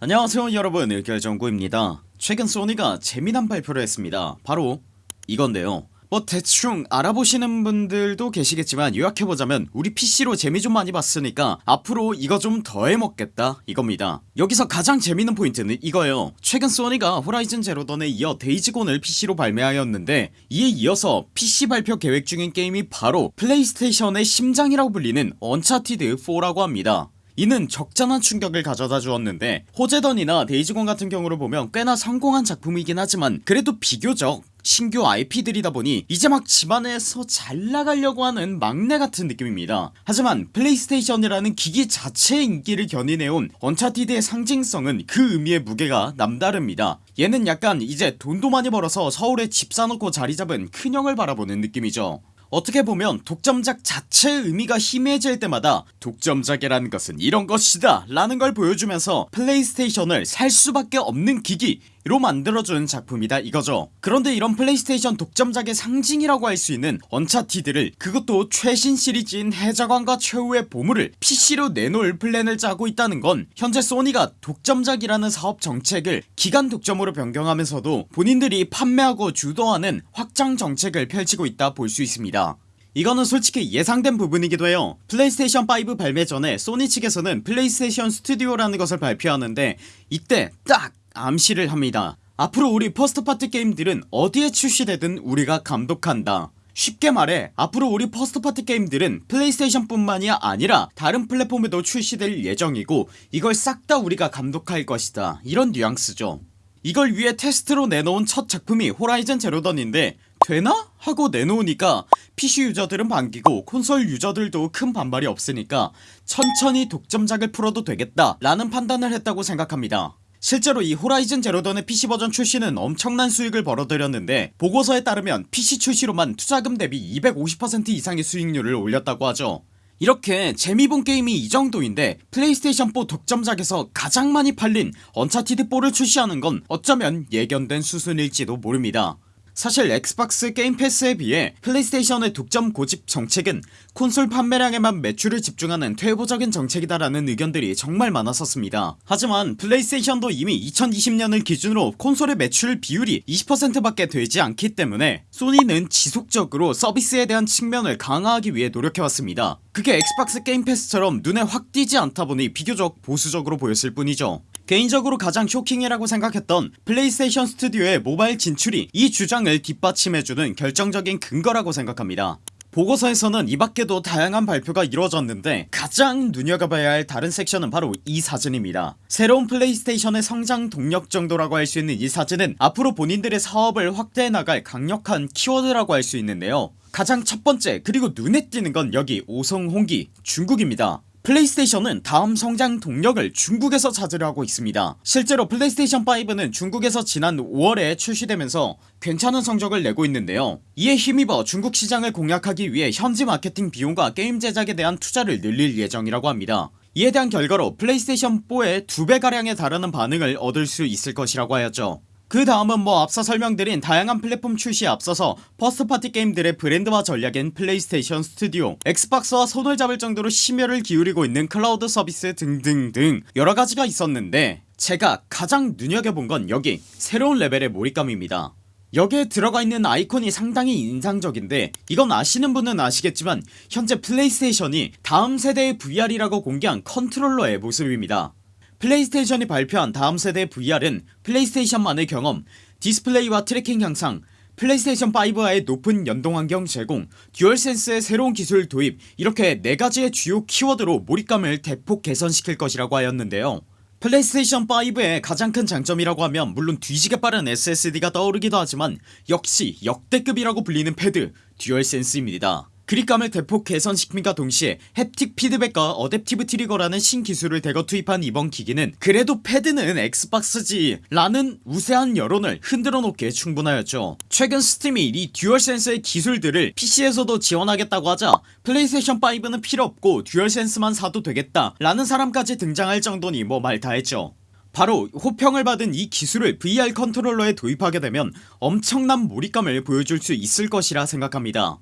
안녕하세요 여러분. 의결정구입니다. 최근 소니가 재미난 발표를 했습니다. 바로 이건데요. 뭐 대충 알아보시는 분들도 계시겠지만 요약해보자면 우리 PC로 재미 좀 많이 봤으니까 앞으로 이거 좀 더 해먹겠다 이겁니다. 여기서 가장 재밌는 포인트는 이거예요. 최근 소니가 호라이즌 제로 던에 이어 데이즈 곤을 PC로 발매하였는데 이에 이어서 PC 발표 계획 중인 게임이 바로 플레이스테이션의 심장이라고 불리는 언차티드4라고 합니다 이는 적잖은 충격을 가져다 주었는데 호제던이나 데이즈 곤 같은 경우를 보면 꽤나 성공한 작품이긴 하지만 그래도 비교적 신규 IP들이다 보니 이제 막 집안에서 잘 나가려고 하는 막내 같은 느낌입니다. 하지만 플레이스테이션이라는 기기 자체의 인기를 견인해온 언차티드의 상징성은 그 의미의 무게가 남다릅니다. 얘는 약간 이제 돈도 많이 벌어서 서울에 집 사놓고 자리잡은 큰형을 바라보는 느낌이죠 어떻게 보면 독점작 자체의 의미가 희미해질 때마다 독점작이라는 것은 이런 것이다 라는 걸 보여주면서 플레이스테이션을 살 수밖에 없는 기기로 만들어준 작품이다 이거죠. 그런데 이런 플레이스테이션 독점작의 상징이라고 할 수 있는 언차티드를 그것도 최신 시리즈인 해적왕과 최후의 보물을 PC로 내놓을 플랜을 짜고 있다는 건 현재 소니가 독점작이라는 사업 정책을 기간 독점으로 변경하면서도 본인들이 판매하고 주도하는 확장 정책을 펼치고 있다 볼 수 있습니다. 이거는 솔직히 예상된 부분이기도 해요. 플레이스테이션 5 발매 전에 소니 측에서는 플레이스테이션 스튜디오라는 것을 발표하는데 이때 딱 암시를 합니다. 앞으로 우리 first party 게임들은 어디에 출시되든 우리가 감독한다. 쉽게 말해 앞으로 우리 first party 게임들은 플레이스테이션 뿐만이 아니라 다른 플랫폼에도 출시될 예정이고 이걸 싹 다 우리가 감독할 것이다. 이런 뉘앙스죠. 이걸 위해 테스트로 내놓은 첫 작품이 호라이즌 제로 던인데 되나? 하고 내놓으니까 PC 유저들은 반기고 콘솔 유저들도 큰 반발이 없으니까 천천히 독점작을 풀어도 되겠다 라는 판단을 했다고 생각합니다 실제로 이 Horizon Zero Dawn의 PC 버전 출시는 엄청난 수익을 벌어들였는데 보고서에 따르면 PC 출시로만 투자금 대비 250% 이상의 수익률을 올렸다고 하죠. 이렇게 재미본 게임이 이 정도인데 PlayStation4 독점작에서 가장 많이 팔린 Uncharted4를 출시하는 건 어쩌면 예견된 수순일지도 모릅니다 사실 Xbox Game Pass에 비해 PlayStation의 독점 고집 정책은 콘솔 판매량에만 매출을 집중하는 퇴보적인 정책이다라는 의견들이 정말 많았었습니다. 하지만 PlayStation도 이미 2020년을 기준으로 콘솔의 매출 비율이 20% 밖에 되지 않기 때문에 Sony는 지속적으로 서비스에 대한 측면을 강화하기 위해 노력해왔습니다. 그게 Xbox Game Pass처럼 눈에 확 띄지 않다 보니 비교적 보수적으로 보였을 뿐이죠 개인적으로 가장 쇼킹이라고 생각했던 PlayStation Studio의 모바일 진출이 이 주장을 뒷받침해주는 결정적인 근거라고 생각합니다. 보고서에서는 이밖에도 다양한 발표가 이루어졌는데 가장 눈여겨봐야 할 다른 섹션은 바로 이 사진입니다. 새로운 PlayStation의 성장 동력 정도라고 할 수 있는 이 사진은 앞으로 본인들의 사업을 확대해 나갈 강력한 키워드라고 할 수 있는데요. 가장 첫번째 그리고 눈에 띄는 건 여기 오성홍기 중국입니다 PlayStation은 다음 성장 동력을 중국에서 찾으려 하고 있습니다. 실제로 PlayStation5는 중국에서 지난 5월에 출시되면서 괜찮은 성적을 내고 있는데요. 이에 힘입어 중국 시장을 공략하기 위해 현지 마케팅 비용과 게임 제작에 대한 투자를 늘릴 예정이라고 합니다. 이에 대한 결과로 PlayStation4의 2배가량에 달하는 반응을 얻을 수 있을 것이라고 하였죠 그 다음은 뭐 앞서 설명드린 다양한 플랫폼 출시에 앞서서 first party 게임들의 브랜드화 전략인 PlayStation Studio Xbox와 손을 잡을 정도로 심혈을 기울이고 있는 클라우드 서비스 등등등 여러가지가 있었는데 제가 가장 눈여겨본 건 여기 새로운 레벨의 몰입감입니다. 여기에 들어가 있는 아이콘이 상당히 인상적인데 이건 아시는 분은 아시겠지만 현재 PlayStation이 다음 세대의 VR이라고 공개한 컨트롤러의 모습입니다 PlayStation이 발표한 다음 세대 VR은 PlayStation만의 경험 디스플레이와 트래킹 향상 플레이스테이션 5와의 높은 연동환경 제공 DualSense의 새로운 기술 도입 이렇게 4가지의 주요 키워드로 몰입감을 대폭 개선시킬 것이라고 하였는데요. 플레이스테이션 5의 가장 큰 장점이라고 하면 물론 뒤지게 빠른 SSD가 떠오르기도 하지만 역시 역대급이라고 불리는 패드 DualSense입니다 그립감을 대폭 개선시킴과 동시에 haptic feedback과 adaptive trigger라는 신기술을 대거 투입한 이번 기기는 그래도 패드는 Xbox지 라는 우세한 여론을 흔들어 놓기에 충분하였죠. 최근 Steam이 이 DualSense의 기술들을 PC에서도 지원하겠다고 하자 PlayStation5는 필요없고 DualSense만 사도 되겠다 라는 사람까지 등장할 정도니 뭐 말 다했죠. 바로 호평을 받은 이 기술을 VR 컨트롤러에 도입하게 되면 엄청난 몰입감을 보여줄 수 있을 것이라 생각합니다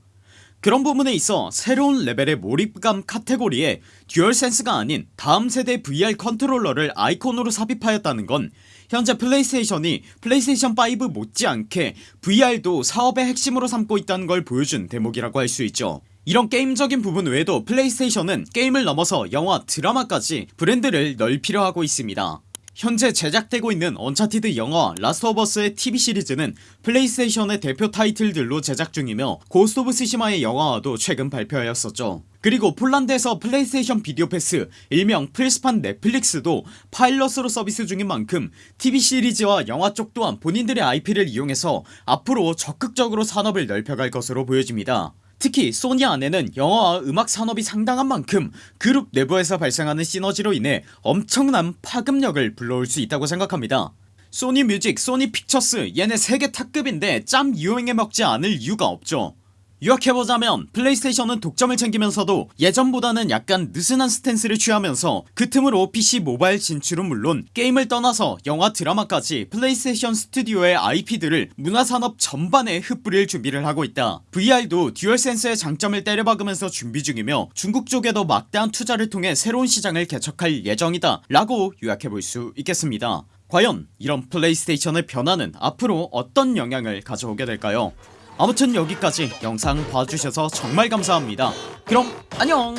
그런 부분에 있어 새로운 레벨의 몰입감 카테고리에 DualSense가 아닌 다음 세대 VR 컨트롤러를 아이콘으로 삽입하였다는 건 현재 PlayStation이 PlayStation 5 못지않게 VR도 사업의 핵심으로 삼고 있다는 걸 보여준 대목이라고 할 수 있죠. 이런 게임적인 부분 외에도 PlayStation은 게임을 넘어서 영화 드라마까지 브랜드를 넓히려 하고 있습니다 현재 제작되고 있는 Uncharted 영화 Last of Us의 TV 시리즈는 PlayStation의 대표 타이틀들로 제작 중이며 Ghost of Tsushima의 영화화도 최근 발표하였었죠. 그리고 폴란드에서 PlayStation Video Pass 일명 플스판 Netflix도 파일럿으로 서비스 중인 만큼 TV 시리즈와 영화 쪽 또한 본인들의 IP를 이용해서 앞으로 적극적으로 산업을 넓혀갈 것으로 보여집니다 특히 소니 안에는 영화와 음악 산업이 상당한 만큼 그룹 내부에서 발생하는 시너지로 인해 엄청난 파급력을 불러올 수 있다고 생각합니다. Sony Music Sony Pictures 얘네 세계 탑급인데 짬 이용해 먹지 않을 이유가 없죠 요약해보자면 PlayStation은 독점을 챙기면서도 예전보다는 약간 느슨한 stance를 취하면서 그 틈으로 PC 모바일 진출은 물론 게임을 떠나서 영화 드라마까지 PlayStation Studio의 IP들을 문화산업 전반에 흩뿌릴 준비를 하고 있다. VR도 DualSense의 장점을 때려박으면서 준비 중이며 중국 쪽에도 막대한 투자를 통해 새로운 시장을 개척할 예정이다 라고 요약해볼 수 있겠습니다. 과연 이런 PlayStation의 변화는 앞으로 어떤 영향을 가져오게 될까요 아무튼 여기까지 영상 봐주셔서 정말 감사합니다. 그럼 안녕